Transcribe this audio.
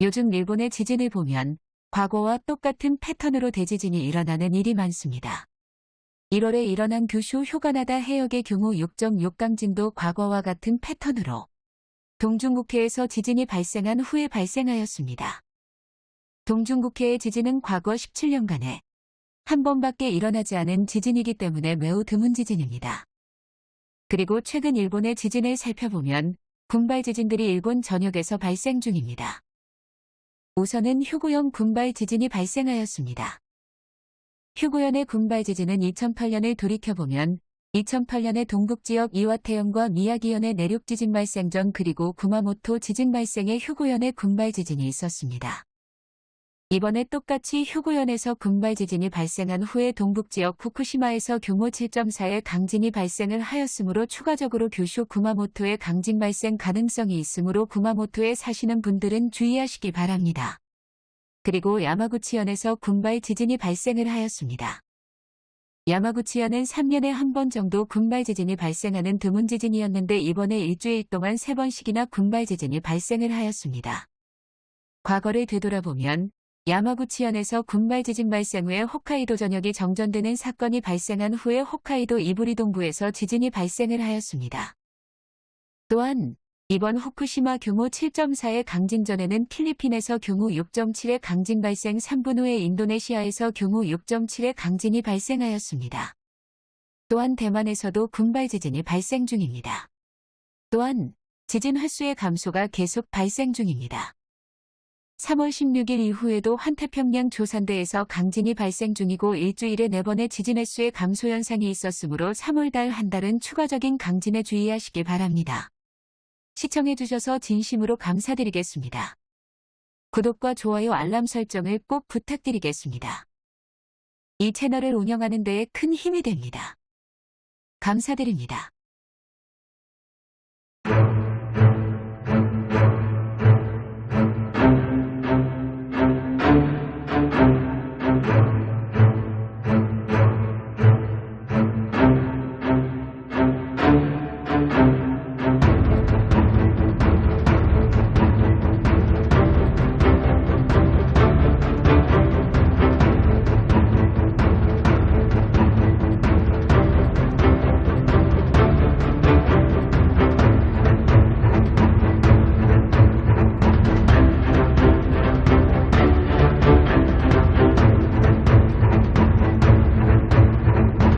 요즘 일본의 지진을 보면 과거와 똑같은 패턴으로 대지진이 일어나는 일이 많습니다. 1월에 일어난 규슈 휴가나다 해역의 경우 6.6강진도 과거와 같은 패턴으로 동중국해에서 지진이 발생한 후에 발생하였습니다. 동중국해의 지진은 과거 17년간에 한 번밖에 일어나지 않은 지진이기 때문에 매우 드문 지진입니다. 그리고 최근 일본의 지진을 살펴보면 군발 지진들이 일본 전역에서 발생 중입니다. 우선은 휴구현 군발 지진이 발생하였습니다. 휴구현의 군발 지진은 2008년을 돌이켜보면 2008년에 동북지역 이와테현과 미야기현의 내륙 지진 발생 전 그리고 구마모토 지진 발생에 휴구현의 군발 지진이 있었습니다. 이번에 똑같이 휴구현에서 군발 지진이 발생한 후에 동북지역 후쿠시마에서 규모 7.4의 강진이 발생을 하였으므로 추가적으로 규슈 구마모토의 강진 발생 가능성이 있으므로 구마모토에 사시는 분들은 주의하시기 바랍니다. 그리고 야마구치현에서 군발 지진이 발생을 하였습니다. 야마구치현은 3년에 한 번 정도 군발 지진이 발생하는 드문 지진이었는데 이번에 일주일 동안 3번씩이나 군발 지진이 발생을 하였습니다. 과거를 되돌아보면 야마구치현에서 군발 지진 발생 후에 홋카이도 전역이 정전되는 사건이 발생한 후에 홋카이도 이부리 동부에서 지진이 발생을 하였습니다. 또한 이번 후쿠시마 규모 7.4의 강진 전에는 필리핀에서 규모 6.7의 강진 발생 3분 후에 인도네시아에서 규모 6.7의 강진이 발생하였습니다. 또한 대만에서도 군발 지진이 발생 중입니다. 또한 지진 횟수의 감소가 계속 발생 중입니다. 3월 16일 이후에도 환태평양 조산대에서 강진이 발생 중이고 일주일에 4번의 지진 횟수의 감소 현상이 있었으므로 3월 달 한 달은 추가적인 강진에 주의하시기 바랍니다. 시청해주셔서 진심으로 감사드리겠습니다. 구독과 좋아요 알람 설정을 꼭 부탁드리겠습니다. 이 채널을 운영하는 데에 큰 힘이 됩니다. 감사드립니다.